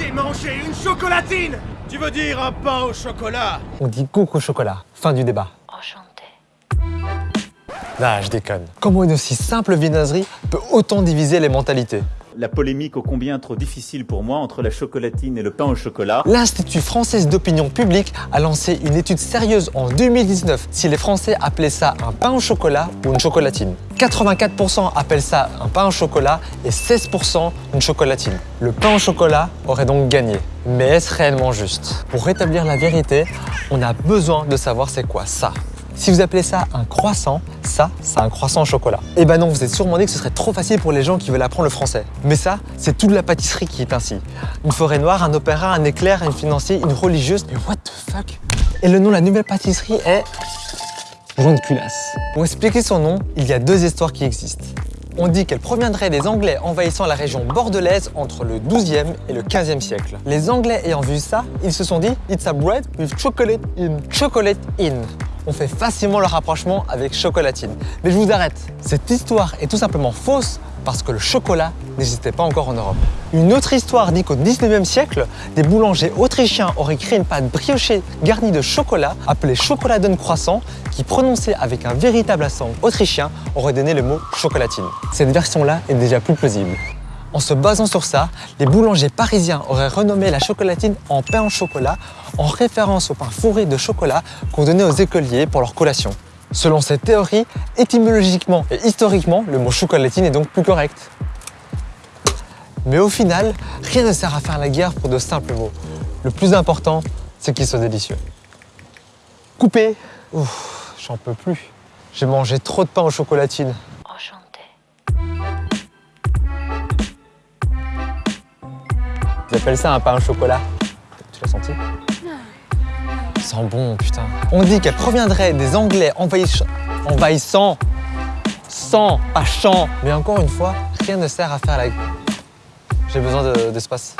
J'ai mangé une chocolatine Tu veux dire un pain au chocolat? On dit coco chocolat. Fin du débat. Enchanté. Ah, je déconne. Comment une aussi simple viennoiserie peut autant diviser les mentalités? La polémique ô combien trop difficile pour moi entre la chocolatine et le pain au chocolat. L'Institut français d'opinion publique a lancé une étude sérieuse en 2019 si les Français appelaient ça un pain au chocolat ou une chocolatine. 84% appellent ça un pain au chocolat et 16% une chocolatine. Le pain au chocolat aurait donc gagné. Mais est-ce réellement juste? Pour rétablir la vérité, on a besoin de savoir c'est quoi ça. Si vous appelez ça un croissant, ça, c'est un croissant au chocolat. Eh ben non, vous êtes sûrement dit que ce serait trop facile pour les gens qui veulent apprendre le français. Mais ça, c'est toute la pâtisserie qui est ainsi. Une forêt noire, un opéra, un éclair, un financier, une religieuse. Mais what the fuck? Et le nom de la nouvelle pâtisserie est... Ronde culasse. Pour expliquer son nom, il y a deux histoires qui existent. On dit qu'elle proviendrait des Anglais envahissant la région bordelaise entre le 12e et le 15e siècle. Les Anglais ayant vu ça, ils se sont dit « It's a bread with chocolate in ». Chocolate in. On fait facilement le rapprochement avec chocolatine. Mais je vous arrête. Cette histoire est tout simplement fausse parce que le chocolat n'existait pas encore en Europe. Une autre histoire dit qu'au 19e siècle, des boulangers autrichiens auraient créé une pâte briochée garnie de chocolat appelée chocoladen croissant qui, prononcée avec un véritable accent autrichien, aurait donné le mot chocolatine. Cette version-là est déjà plus plausible. En se basant sur ça, les boulangers parisiens auraient renommé la chocolatine en pain au chocolat en référence au pain fourré de chocolat qu'on donnait aux écoliers pour leur collation. Selon cette théorie, étymologiquement et historiquement, le mot chocolatine est donc plus correct. Mais au final, rien ne sert à faire la guerre pour de simples mots. Le plus important, c'est qu'ils soient délicieux. Coupé? Ouf, j'en peux plus. J'ai mangé trop de pain aux chocolatines. Ils appellent ça un pain au chocolat. Tu l'as senti sent bon, putain. On dit qu'elle proviendrait des Anglais envahiss- envahissant, sans, pas chant. Mais encore une fois, rien ne sert à faire la... J'ai besoin de- d'espace.